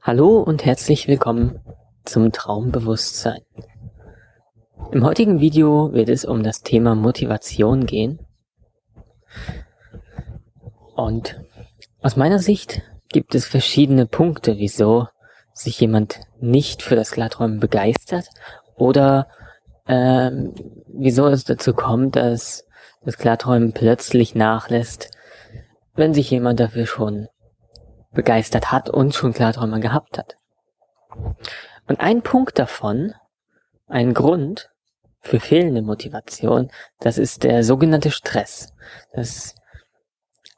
Hallo und herzlich willkommen zum Traumbewusstsein. Im heutigen Video wird es um das Thema Motivation gehen. Und aus meiner Sicht gibt es verschiedene Punkte, wieso sich jemand nicht für das Klarträumen begeistert oder ähm, wieso es dazu kommt, dass das Klarträumen plötzlich nachlässt, wenn sich jemand dafür schon begeistert hat und schon Klarträume gehabt hat. Und ein Punkt davon, ein Grund für fehlende Motivation, das ist der sogenannte Stress. Das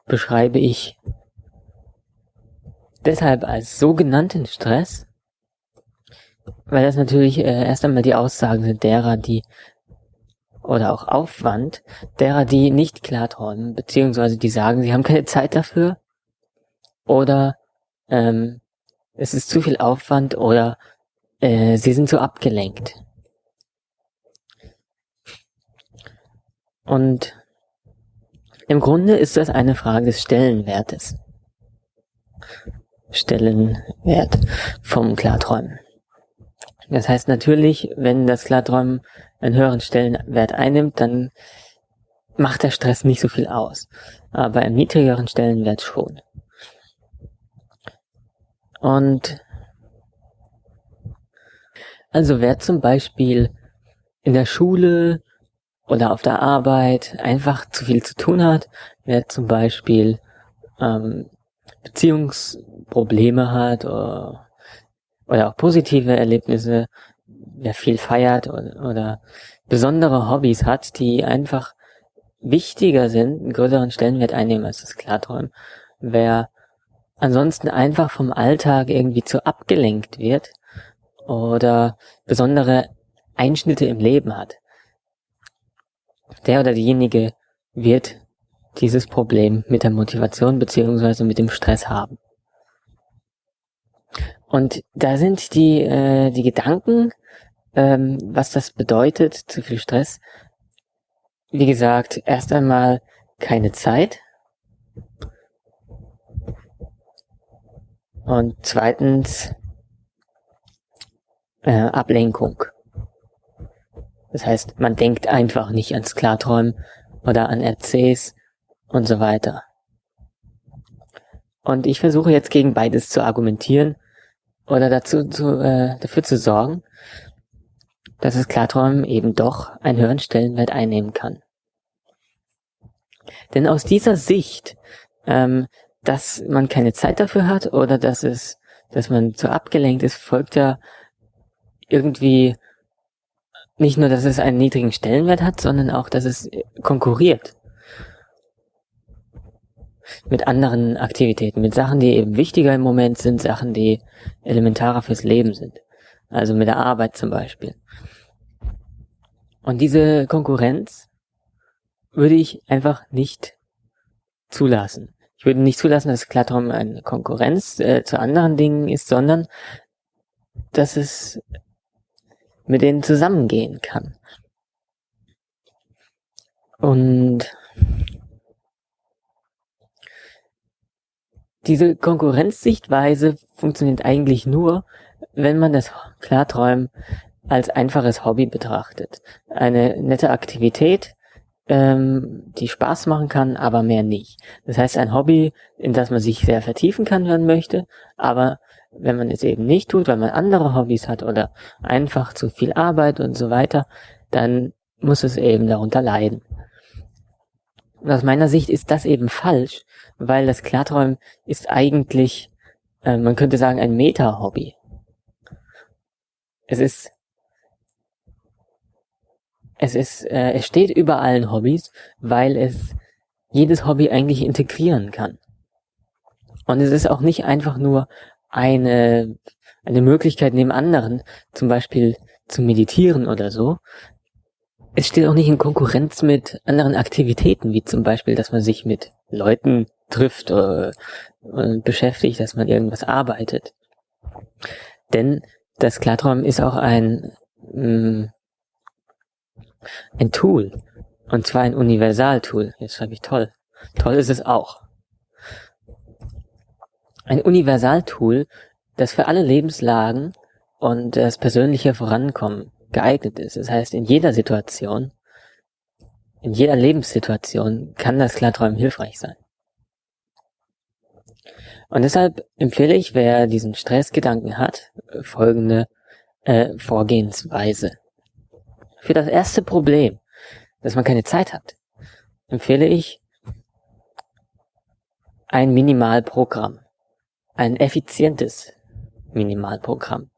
beschreibe ich deshalb als sogenannten Stress, weil das natürlich äh, erst einmal die Aussagen sind derer, die oder auch Aufwand derer, die nicht klarträumen, beziehungsweise die sagen, sie haben keine Zeit dafür oder ähm, es ist zu viel Aufwand oder äh, sie sind zu abgelenkt. Und im Grunde ist das eine Frage des Stellenwertes. Stellenwert vom Klarträumen. Das heißt natürlich, wenn das Klarträumen einen höheren Stellenwert einnimmt, dann macht der Stress nicht so viel aus. Aber im niedrigeren Stellenwert schon. Und also wer zum Beispiel in der Schule oder auf der Arbeit einfach zu viel zu tun hat, wer zum Beispiel ähm, Beziehungsprobleme hat oder, oder auch positive Erlebnisse, wer viel feiert oder, oder besondere Hobbys hat, die einfach wichtiger sind, einen größeren Stellenwert einnehmen als das Klarträumen, wer ansonsten einfach vom Alltag irgendwie zu abgelenkt wird oder besondere Einschnitte im Leben hat. Der oder diejenige wird dieses Problem mit der Motivation beziehungsweise mit dem Stress haben. Und da sind die, äh, die Gedanken, ähm, was das bedeutet, zu viel Stress. Wie gesagt, erst einmal keine Zeit. Und zweitens äh, Ablenkung. Das heißt, man denkt einfach nicht ans Klarträumen oder an RCs und so weiter. Und ich versuche jetzt gegen beides zu argumentieren oder dazu zu, äh, dafür zu sorgen, dass das Klarträumen eben doch einen höheren Stellenwert einnehmen kann. Denn aus dieser Sicht, ähm, dass man keine Zeit dafür hat oder dass es, dass man zu abgelenkt ist, folgt ja irgendwie nicht nur, dass es einen niedrigen Stellenwert hat, sondern auch, dass es konkurriert mit anderen Aktivitäten, mit Sachen, die eben wichtiger im Moment sind, Sachen, die elementarer fürs Leben sind. Also mit der Arbeit zum Beispiel. Und diese Konkurrenz würde ich einfach nicht zulassen. Ich würde nicht zulassen, dass Klartraum eine Konkurrenz äh, zu anderen Dingen ist, sondern dass es mit denen zusammengehen kann. Und Diese Konkurrenzsichtweise funktioniert eigentlich nur, wenn man das Klarträumen als einfaches Hobby betrachtet. Eine nette Aktivität, ähm, die Spaß machen kann, aber mehr nicht. Das heißt, ein Hobby, in das man sich sehr vertiefen kann, wenn man möchte, aber wenn man es eben nicht tut, weil man andere Hobbys hat oder einfach zu viel Arbeit und so weiter, dann muss es eben darunter leiden. Und aus meiner Sicht ist das eben falsch, weil das Klarträumen ist eigentlich, äh, man könnte sagen, ein Meta-Hobby. Es ist, es ist, äh, es steht über allen Hobbys, weil es jedes Hobby eigentlich integrieren kann. Und es ist auch nicht einfach nur eine, eine Möglichkeit neben anderen, zum Beispiel zu meditieren oder so, es steht auch nicht in Konkurrenz mit anderen Aktivitäten, wie zum Beispiel, dass man sich mit Leuten trifft äh, und beschäftigt, dass man irgendwas arbeitet. Denn das Klarträumen ist auch ein, mh, mm, ein Tool, Und zwar ein Universaltool. Jetzt schreibe ich toll. Toll ist es auch. Ein Universaltool, das für alle Lebenslagen und das persönliche Vorankommen geeignet ist. Das heißt, in jeder Situation, in jeder Lebenssituation kann das Klarträumen hilfreich sein. Und deshalb empfehle ich, wer diesen Stressgedanken hat, folgende äh, Vorgehensweise. Für das erste Problem, dass man keine Zeit hat, empfehle ich ein Minimalprogramm. Ein effizientes Minimalprogramm.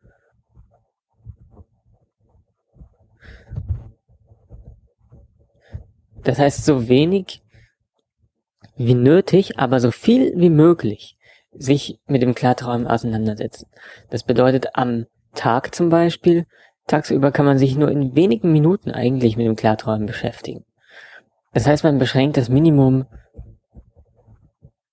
Das heißt, so wenig wie nötig, aber so viel wie möglich sich mit dem Klarträumen auseinandersetzen. Das bedeutet, am Tag zum Beispiel, tagsüber kann man sich nur in wenigen Minuten eigentlich mit dem Klarträumen beschäftigen. Das heißt, man beschränkt das Minimum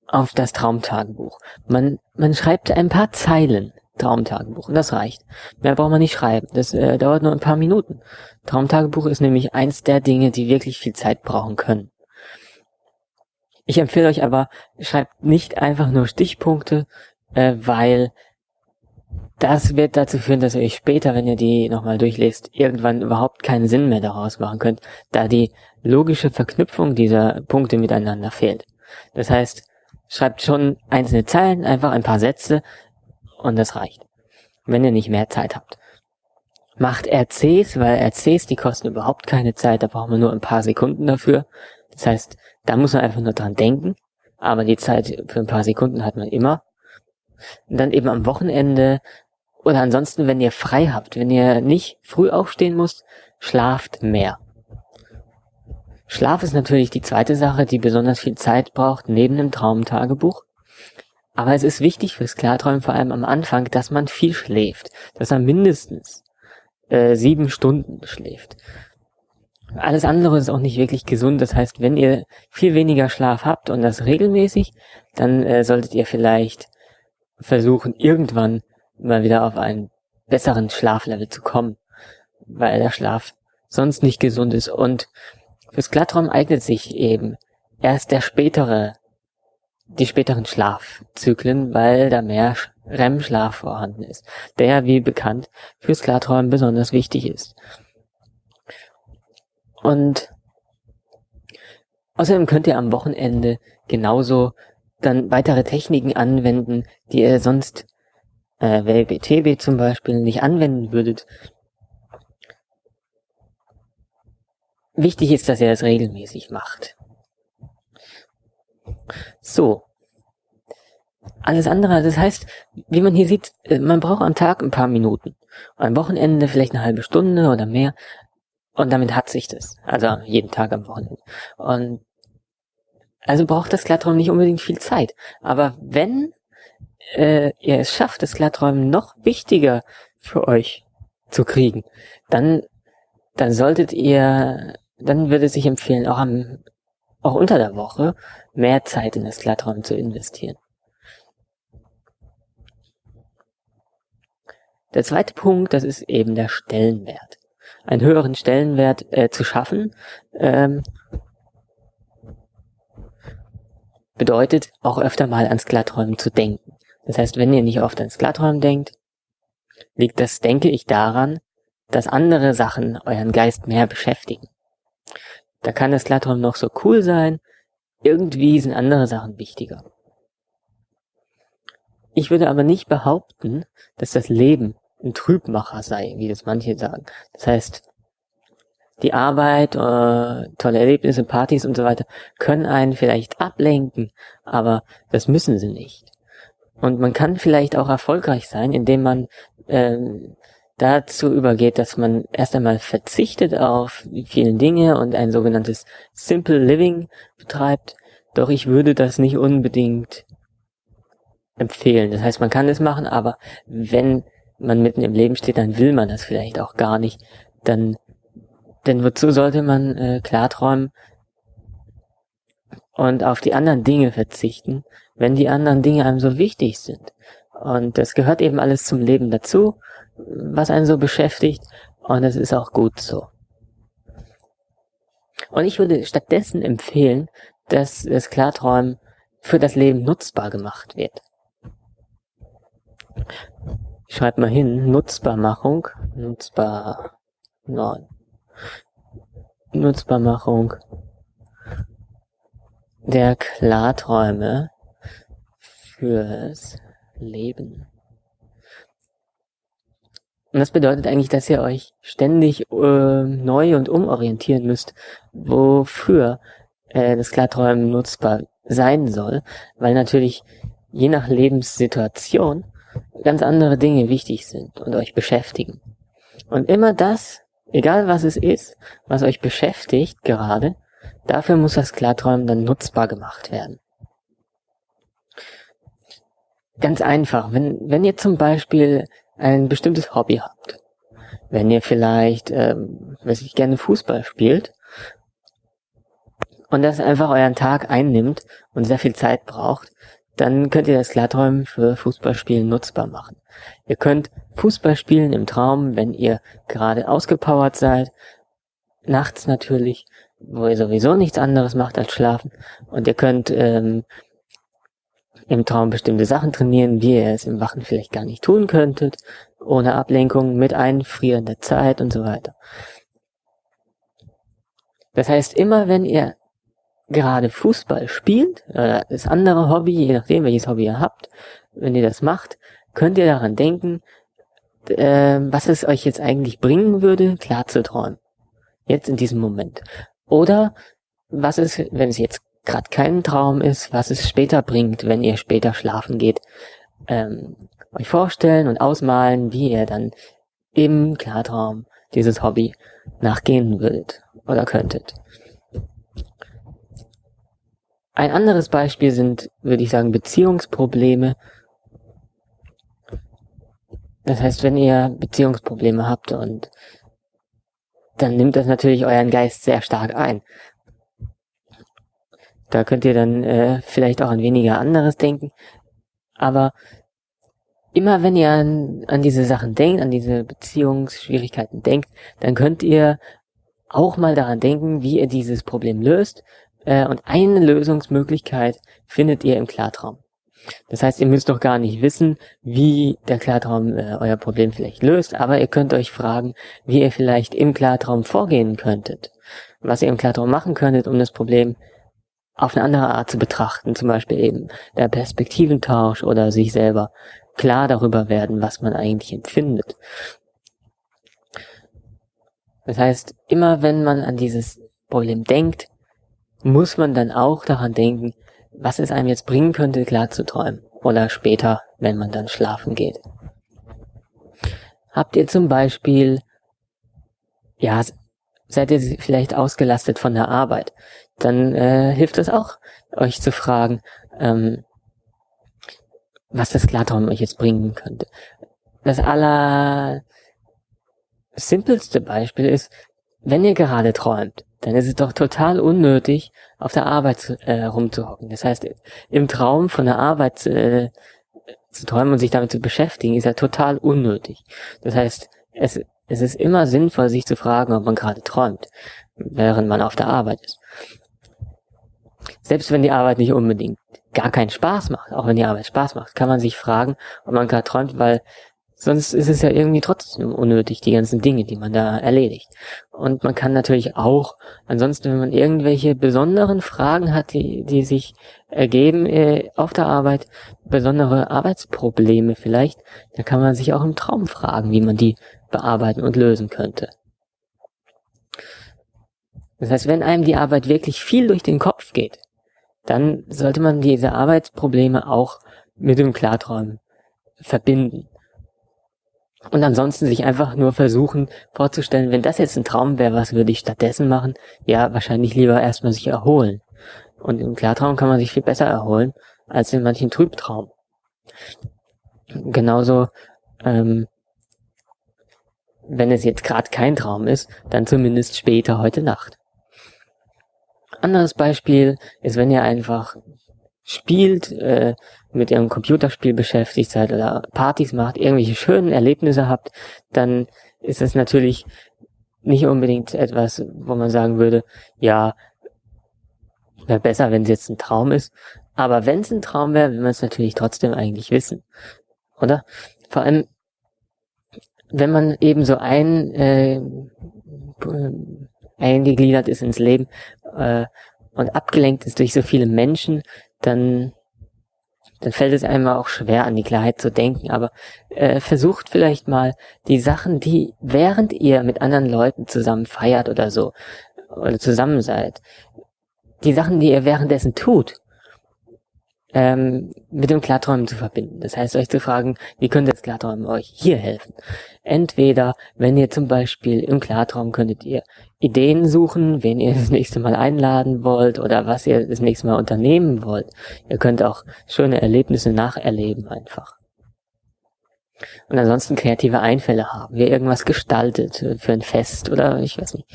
auf das Traumtagebuch. Man, man schreibt ein paar Zeilen Traumtagebuch und das reicht. Mehr braucht man nicht schreiben. Das äh, dauert nur ein paar Minuten. Traumtagebuch ist nämlich eins der Dinge, die wirklich viel Zeit brauchen können. Ich empfehle euch aber, schreibt nicht einfach nur Stichpunkte, äh, weil das wird dazu führen, dass ihr euch später, wenn ihr die nochmal durchlest, irgendwann überhaupt keinen Sinn mehr daraus machen könnt, da die logische Verknüpfung dieser Punkte miteinander fehlt. Das heißt, schreibt schon einzelne Zeilen, einfach ein paar Sätze und das reicht. Wenn ihr nicht mehr Zeit habt. Macht RCs, weil RCs, die kosten überhaupt keine Zeit, da braucht man nur ein paar Sekunden dafür. Das heißt, da muss man einfach nur dran denken, aber die Zeit für ein paar Sekunden hat man immer. Und dann eben am Wochenende oder ansonsten, wenn ihr frei habt, wenn ihr nicht früh aufstehen müsst, schlaft mehr. Schlaf ist natürlich die zweite Sache, die besonders viel Zeit braucht, neben dem Traumtagebuch. Aber es ist wichtig fürs Klarträumen vor allem am Anfang, dass man viel schläft, dass man mindestens äh, sieben Stunden schläft. Alles andere ist auch nicht wirklich gesund. Das heißt, wenn ihr viel weniger Schlaf habt und das regelmäßig, dann äh, solltet ihr vielleicht versuchen, irgendwann mal wieder auf einen besseren Schlaflevel zu kommen, weil der Schlaf sonst nicht gesund ist. Und fürs Glattraum eignet sich eben erst der spätere, die späteren Schlafzyklen, weil da mehr REM-Schlaf vorhanden ist, der, wie bekannt, fürs Klarträumen besonders wichtig ist. Und außerdem könnt ihr am Wochenende genauso dann weitere Techniken anwenden, die ihr sonst äh, WLBTB zum Beispiel nicht anwenden würdet. Wichtig ist, dass ihr das regelmäßig macht. So. Alles andere, das heißt, wie man hier sieht, äh, man braucht am Tag ein paar Minuten. Am Wochenende vielleicht eine halbe Stunde oder mehr. Und damit hat sich das. Also jeden Tag am Wochenende. Und also braucht das Glatträumen nicht unbedingt viel Zeit. Aber wenn äh, ihr es schafft, das Glatträumen noch wichtiger für euch zu kriegen, dann, dann solltet ihr, dann würde es sich empfehlen, auch am, auch unter der Woche mehr Zeit in das Glatträumen zu investieren. Der zweite Punkt, das ist eben der Stellenwert einen höheren Stellenwert äh, zu schaffen, ähm, bedeutet auch öfter mal ans Glatträumen zu denken. Das heißt, wenn ihr nicht oft ans Glatträumen denkt, liegt das, denke ich, daran, dass andere Sachen euren Geist mehr beschäftigen. Da kann das Glatträumen noch so cool sein, irgendwie sind andere Sachen wichtiger. Ich würde aber nicht behaupten, dass das Leben ein Trübmacher sei, wie das manche sagen. Das heißt, die Arbeit, äh, tolle Erlebnisse, Partys und so weiter können einen vielleicht ablenken, aber das müssen sie nicht. Und man kann vielleicht auch erfolgreich sein, indem man äh, dazu übergeht, dass man erst einmal verzichtet auf vielen Dinge und ein sogenanntes Simple Living betreibt. Doch ich würde das nicht unbedingt empfehlen. Das heißt, man kann es machen, aber wenn man mitten im Leben steht, dann will man das vielleicht auch gar nicht. Dann, denn wozu sollte man äh, klarträumen und auf die anderen Dinge verzichten, wenn die anderen Dinge einem so wichtig sind? Und das gehört eben alles zum Leben dazu, was einen so beschäftigt. Und es ist auch gut so. Und ich würde stattdessen empfehlen, dass das Klarträumen für das Leben nutzbar gemacht wird. Schreibt mal hin, Nutzbarmachung, nutzbar, nein, Nutzbarmachung der Klarträume fürs Leben. Und das bedeutet eigentlich, dass ihr euch ständig äh, neu und umorientieren müsst, wofür äh, das Klarträumen nutzbar sein soll, weil natürlich je nach Lebenssituation ganz andere Dinge wichtig sind und euch beschäftigen. Und immer das, egal was es ist, was euch beschäftigt gerade, dafür muss das Klarträumen dann nutzbar gemacht werden. Ganz einfach, wenn, wenn ihr zum Beispiel ein bestimmtes Hobby habt. Wenn ihr vielleicht, ähm, weiß ich, gerne Fußball spielt und das einfach euren Tag einnimmt und sehr viel Zeit braucht, dann könnt ihr das Klarträumen für Fußballspielen nutzbar machen. Ihr könnt Fußball spielen im Traum, wenn ihr gerade ausgepowert seid, nachts natürlich, wo ihr sowieso nichts anderes macht als schlafen. Und ihr könnt ähm, im Traum bestimmte Sachen trainieren, wie ihr es im Wachen vielleicht gar nicht tun könntet, ohne Ablenkung, mit Einfrieren der Zeit und so weiter. Das heißt, immer wenn ihr gerade Fußball spielt, oder das andere Hobby, je nachdem welches Hobby ihr habt, wenn ihr das macht, könnt ihr daran denken, äh, was es euch jetzt eigentlich bringen würde, klar zu träumen. Jetzt in diesem Moment. Oder was es, wenn es jetzt gerade kein Traum ist, was es später bringt, wenn ihr später schlafen geht, ähm, euch vorstellen und ausmalen, wie ihr dann im Klartraum dieses Hobby nachgehen würdet oder könntet. Ein anderes Beispiel sind, würde ich sagen, Beziehungsprobleme. Das heißt, wenn ihr Beziehungsprobleme habt und dann nimmt das natürlich euren Geist sehr stark ein. Da könnt ihr dann äh, vielleicht auch an weniger anderes denken. Aber immer wenn ihr an, an diese Sachen denkt, an diese Beziehungsschwierigkeiten denkt, dann könnt ihr auch mal daran denken, wie ihr dieses Problem löst. Äh, und eine Lösungsmöglichkeit findet ihr im Klartraum. Das heißt, ihr müsst doch gar nicht wissen, wie der Klartraum äh, euer Problem vielleicht löst, aber ihr könnt euch fragen, wie ihr vielleicht im Klartraum vorgehen könntet. Was ihr im Klartraum machen könntet, um das Problem auf eine andere Art zu betrachten, zum Beispiel eben der Perspektiventausch oder sich selber klar darüber werden, was man eigentlich empfindet. Das heißt, immer wenn man an dieses Problem denkt, muss man dann auch daran denken, was es einem jetzt bringen könnte, klar zu träumen. Oder später, wenn man dann schlafen geht. Habt ihr zum Beispiel, ja, seid ihr vielleicht ausgelastet von der Arbeit? Dann äh, hilft es auch, euch zu fragen, ähm, was das Klartraum euch jetzt bringen könnte. Das aller simpelste Beispiel ist, wenn ihr gerade träumt, dann ist es doch total unnötig, auf der Arbeit äh, rumzuhocken. Das heißt, im Traum von der Arbeit äh, zu träumen und sich damit zu beschäftigen, ist ja total unnötig. Das heißt, es, es ist immer sinnvoll, sich zu fragen, ob man gerade träumt, während man auf der Arbeit ist. Selbst wenn die Arbeit nicht unbedingt gar keinen Spaß macht, auch wenn die Arbeit Spaß macht, kann man sich fragen, ob man gerade träumt, weil sonst ist es ja irgendwie trotzdem unnötig, die ganzen Dinge, die man da erledigt. Und man kann natürlich auch, ansonsten, wenn man irgendwelche besonderen Fragen hat, die, die sich ergeben äh, auf der Arbeit, besondere Arbeitsprobleme vielleicht, da kann man sich auch im Traum fragen, wie man die bearbeiten und lösen könnte. Das heißt, wenn einem die Arbeit wirklich viel durch den Kopf geht, dann sollte man diese Arbeitsprobleme auch mit dem Klarträumen verbinden. Und ansonsten sich einfach nur versuchen vorzustellen, wenn das jetzt ein Traum wäre, was würde ich stattdessen machen? Ja, wahrscheinlich lieber erstmal sich erholen. Und im Klartraum kann man sich viel besser erholen als in manchen Trübtraum. Genauso, ähm, wenn es jetzt gerade kein Traum ist, dann zumindest später heute Nacht. Anderes Beispiel ist, wenn ihr einfach spielt, äh, mit ihrem Computerspiel beschäftigt seid oder Partys macht, irgendwelche schönen Erlebnisse habt, dann ist es natürlich nicht unbedingt etwas, wo man sagen würde, ja, wäre besser, wenn es jetzt ein Traum ist. Aber wenn es ein Traum wäre, will man es natürlich trotzdem eigentlich wissen. Oder? Vor allem, wenn man eben so ein, äh, eingegliedert ist ins Leben äh, und abgelenkt ist durch so viele Menschen, dann dann fällt es einem auch schwer, an die Klarheit zu denken. Aber äh, versucht vielleicht mal die Sachen, die während ihr mit anderen Leuten zusammen feiert oder so, oder zusammen seid, die Sachen, die ihr währenddessen tut, ähm, mit dem Klarträumen zu verbinden. Das heißt, euch zu fragen, wie könnte das Klarträumen euch hier helfen? Entweder, wenn ihr zum Beispiel im Klartraum könntet ihr Ideen suchen, wen ihr das nächste Mal einladen wollt oder was ihr das nächste Mal unternehmen wollt. Ihr könnt auch schöne Erlebnisse nacherleben einfach. Und ansonsten kreative Einfälle haben, wie irgendwas gestaltet für ein Fest oder ich weiß nicht.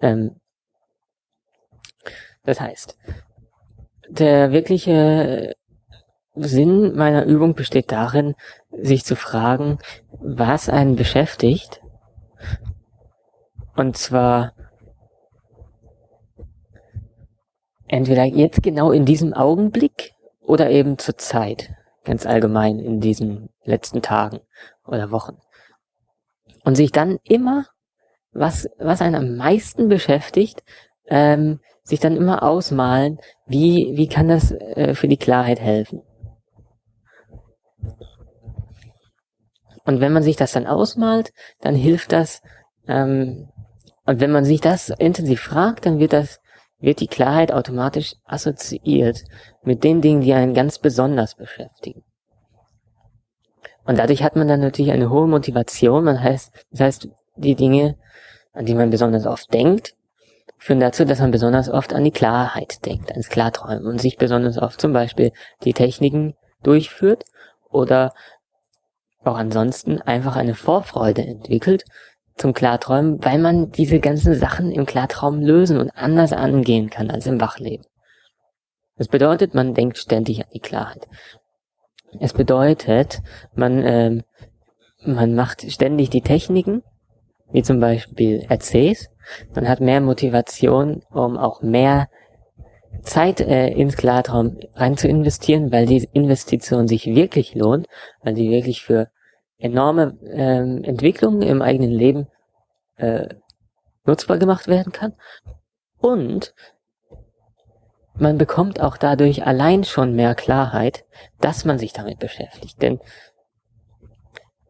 Ähm, das heißt, der wirkliche Sinn meiner Übung besteht darin, sich zu fragen, was einen beschäftigt. Und zwar entweder jetzt genau in diesem Augenblick oder eben zur Zeit, ganz allgemein in diesen letzten Tagen oder Wochen. Und sich dann immer, was, was einen am meisten beschäftigt, ähm, sich dann immer ausmalen, wie, wie kann das äh, für die Klarheit helfen. Und wenn man sich das dann ausmalt, dann hilft das, ähm, und wenn man sich das intensiv fragt, dann wird das, wird die Klarheit automatisch assoziiert mit den Dingen, die einen ganz besonders beschäftigen. Und dadurch hat man dann natürlich eine hohe Motivation, man heißt, das heißt, die Dinge, an die man besonders oft denkt, führen dazu, dass man besonders oft an die Klarheit denkt, ans Klarträumen und sich besonders oft zum Beispiel die Techniken durchführt oder auch ansonsten einfach eine Vorfreude entwickelt zum Klarträumen, weil man diese ganzen Sachen im Klartraum lösen und anders angehen kann als im Wachleben. Das bedeutet, man denkt ständig an die Klarheit. Es bedeutet, man, ähm, man macht ständig die Techniken, wie zum Beispiel RCs, man hat mehr Motivation, um auch mehr Zeit äh, ins Klartraum rein zu investieren, weil die Investition sich wirklich lohnt, weil die wirklich für enorme ähm, Entwicklungen im eigenen Leben äh, nutzbar gemacht werden kann. Und man bekommt auch dadurch allein schon mehr Klarheit, dass man sich damit beschäftigt. Denn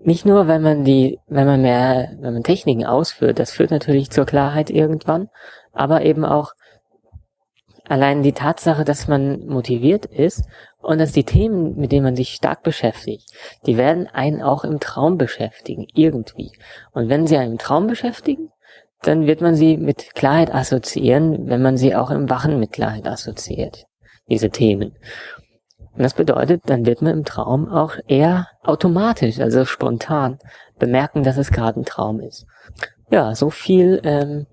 nicht nur, wenn man die, wenn man mehr, wenn man Techniken ausführt, das führt natürlich zur Klarheit irgendwann, aber eben auch allein die Tatsache, dass man motiviert ist und dass die Themen, mit denen man sich stark beschäftigt, die werden einen auch im Traum beschäftigen, irgendwie. Und wenn sie einen im Traum beschäftigen, dann wird man sie mit Klarheit assoziieren, wenn man sie auch im Wachen mit Klarheit assoziiert, diese Themen. Und das bedeutet, dann wird man im Traum auch eher automatisch, also spontan, bemerken, dass es gerade ein Traum ist. Ja, so viel ähm,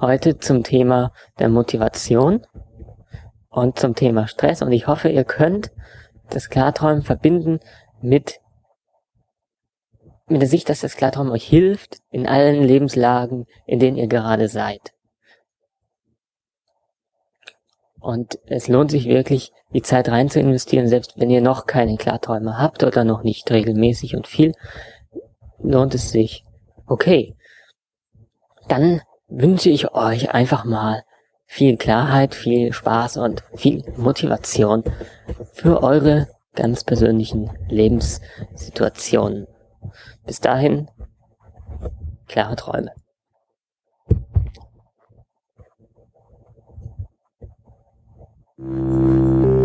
heute zum Thema der Motivation und zum Thema Stress. Und ich hoffe, ihr könnt das Klarträumen verbinden mit, mit der Sicht, dass das Klarträumen euch hilft in allen Lebenslagen, in denen ihr gerade seid. Und es lohnt sich wirklich, die Zeit rein zu investieren, selbst wenn ihr noch keine Klarträume habt oder noch nicht regelmäßig und viel, lohnt es sich. Okay, dann wünsche ich euch einfach mal viel Klarheit, viel Spaß und viel Motivation für eure ganz persönlichen Lebenssituationen. Bis dahin, klare Träume. すみません。